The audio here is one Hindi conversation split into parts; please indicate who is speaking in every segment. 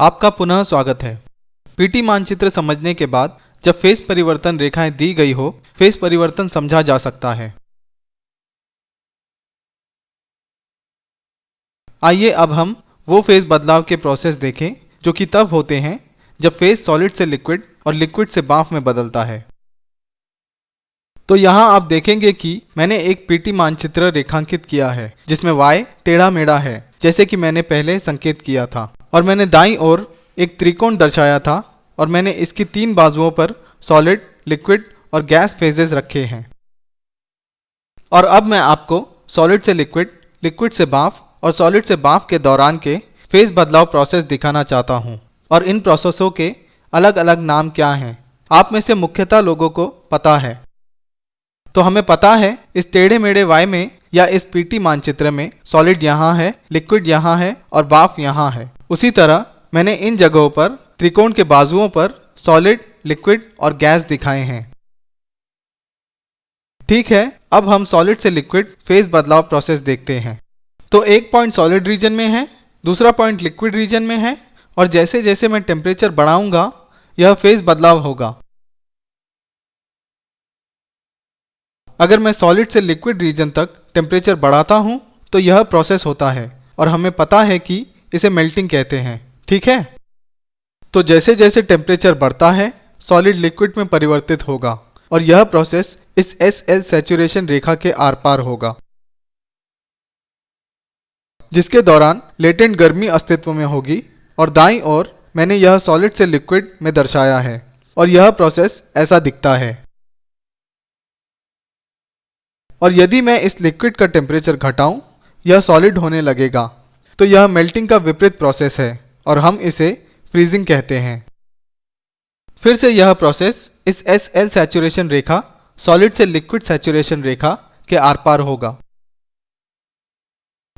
Speaker 1: आपका पुनः स्वागत है। पीटी मानचित्र समझने के बाद, जब फेस परिवर्तन रेखाएँ दी गई हो, फेस परिवर्तन समझा जा सकता है। आइए अब हम वो फेस बदलाव के प्रोसेस देखें, जो कि तब होते हैं, जब फेस सॉलिड से लिक्विड और लिक्विड से बाफ में बदलता है। तो यहाँ आप देखेंगे कि मैंने एक पीटी मानचित्र रेखांकित किया है, जिसमें y टेढ़ा मेढ़ा है। जैसे कि मैंने पहले संकेत किया था। और मैंने दाई ओर एक त्रिकोण दर्शाया था और मैंने इसकी तीन बाजुओं पर सॉलिड लिक्विड और गैस फेजेस रखे हैं। और अब मैं आपको सॉलिड से लिक्विड लिक्विड से बाफ और सॉलिड से बाफ के दौरान के फ़ेज़ बदलाव प्रोसेस दिखाना चाहता हूँ। और इन प्रोसेसों के अलग अलग नाम क्या हैं, आप में से मुख्यतः लोगों को पता है। तो हमें पता है, इस टेढ़े मेढ़े वाई में या इस पीटी मानचित्र में सॉलिड यहाँ है, लिक्विड यहाँ है और बाफ यहाँ है। उसी तरह मैंने इन जगहों पर, त्रिकोण के बाजुओं पर सॉलिड, लिक्विड और गैस दिखाए हैं। ठीक है, अब हम सॉलिड से लिक्विड फ़ेज़ बदलाव प्रोसेस देखते हैं। तो एक पॉइंट सॉलिड रीजन में है, दूसरा पॉइंट लिक्विड रीजन में है और जैसे जैसे मैं टेम्परेचर बढ़ाऊँगा, यह फ़ेज़ बदलाव होगा। अगर मैं सॉलिड से लिक्विड रीजन तक टेम्परेचर बढ़ाता हूँ तो यह प्रोसेस होता है, और हमें पता है कि इसे मेल्टिंग कहते हैं, ठीक है? तो जैसे जैसे टेम्परेचर बढ़ता है सॉलिड लिक्विड में परिवर्तित होगा, और यह प्रोसेस इस एस एल सेचुरेशन रेखा के आर पार होगा। जिसके दौरान लेटेंट गर्मी अस्तित्व में होगी, और दाई ओर मैंने यह सॉलिड से लिक्विड में दर्शाया है, और यह प्रोसेस ऐसा दिखता है। और यदि मैं इस लिक्विड का टेम्परेचर घटाऊं, यह सॉलिड होने लगेगा। तो यह मेल्टिंग का विपरीत प्रोसेस है और हम इसे फ्रीजिंग कहते हैं। फिर से यह प्रोसेस इस एस एल सेचुरेशन रेखा सॉलिड से लिक्विड सेचुरेशन रेखा के आर पार होगा।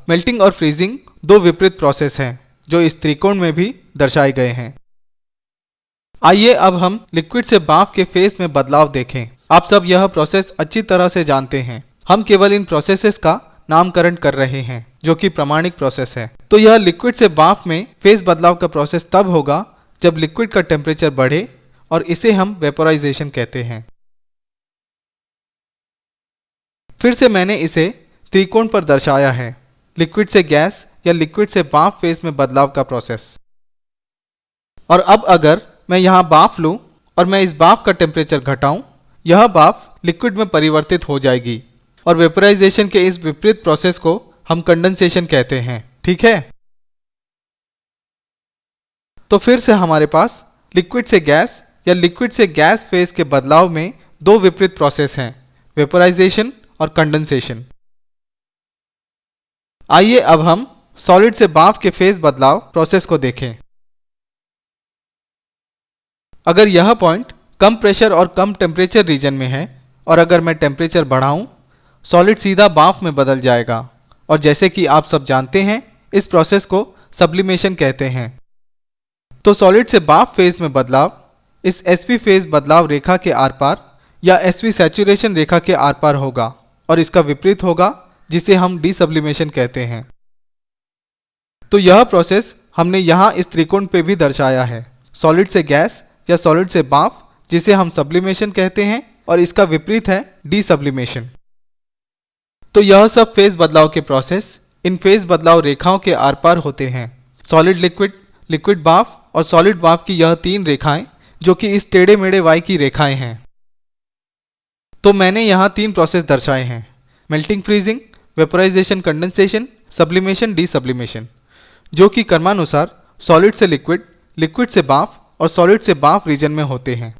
Speaker 1: मेल्टिंग और फ्रीजिंग दो विपरीत प्रोसेस हैं, जो इस त्रिकोण में भी दर्शाए गए हैं। आइए अब हम लिक्विड से बाफ के फेस में बदलाव देखें। आप सब यह प्रोसेस अच्छी तरह से जानते हैं। हम केवल इन प्रोसेसेस का नामकरण कर रहे हैं, जो कि प्रमाणिक प्रोसेस है। तो यह लिक्विड से बाफ में फेस बदलाव का प्रोसेस तब होगा, जब लिक्विड का टेम्परेचर बढ़े और इसे हम वेपोराइजेशन कहते हैं। फिर से मैंने इसे त्रिकोण पर दर्शाया है लिक्विड से गैस या लिक्विड से बाफ फेस में बदलाव का प्रोसेस और अब अगर मैं यहाँ बाफ लूँ और मैं इस बाफ का टेम्परेचर घटाऊं, यह बाफ लिक्विड में परिवर्तित हो जाएगी। और वेपोराइजेशन के इस विपरीत प्रोसेस को हम कंडेंसेशन कहते हैं। ठीक है? तो फिर से हमारे पास लिक्विड से गैस या लिक्विड से गैस फ़ेज़ के बदलाव में दो विपरीत प्रोसेस हैं वेपोराइजेशन और कंडेंसेशन आइए अब हम सॉलिड से बाफ के फ़ेज़ बदलाव प्रोसेस को देखें। अगर यह पॉइंट कम प्रेशर और कम टेम्परेचर रीजन में है, और अगर मैं टेम्परेचर बढ़ाऊं सॉलिड सीधा बाफ में बदल जाएगा। और जैसे कि आप सब जानते हैं, इस प्रोसेस को सब्लिमेशन कहते हैं। तो सॉलिड से बाफ फ़ेज़ में बदलाव, इस एसवी फ़ेज़ बदलाव रेखा के आर पार या एसवी सैचुरेशन रेखा के आर पार होगा और इसका विपरीत होगा, जिसे हम डीसब्लिमेशन कहते हैं। तो यह प्रोसेस हमने यहाँ इस त्रिकोण पे भी दर्शाया है। सॉलिड से गैस या सॉलिड से बाफ, जिसे हम सब्लिमेशन कहते हैं और इसका विपरीत है डीसब्लिमेशन तो यह सब फ़ेज़ बदलाव के प्रोसेस इन फ़ेज़ बदलाव रेखाओं के आर पार होते हैं। सॉलिड लिक्विड लिक्विड बाफ और सॉलिड बाफ की यह तीन रेखाएँ, जो कि इस टेढ़े मेढ़े वाई की रेखाएँ हैं। तो मैंने यहाँ तीन प्रोसेस दर्शाए हैं। Melting freezing vaporisation condensation sublimation desublimation जो कि कर्मानुसार सॉलिड से लिक्विड लिक्विड से बाफ और सॉलिड से बाफ रीजन में होते हैं।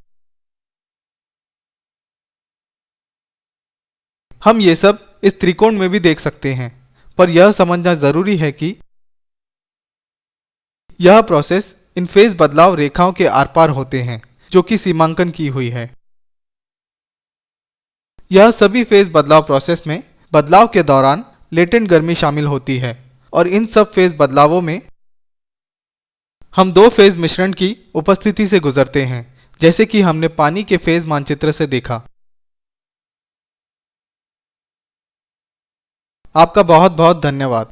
Speaker 1: हम ये सब इस त्रिकोण में भी देख सकते हैं। पर यह समझना ज़रूरी है कि यह प्रोसेस इन फ़ेज़ बदलाव रेखाओं के आर पार होते हैं, जो कि सीमांकन की हुई है। यह सभी फ़ेज़ बदलाव प्रोसेस में बदलाव के दौरान लेटेंट गर्मी शामिल होती है, और इन सब फ़ेज़ बदलावों में हम दो फ़ेज़ मिश्रण की उपस्थिति से गुजरते हैं, जैसे कि हमने पानी के फ़ेज़ मानचित्र से देखा। आपका बहुत बहुत धन्यवाद।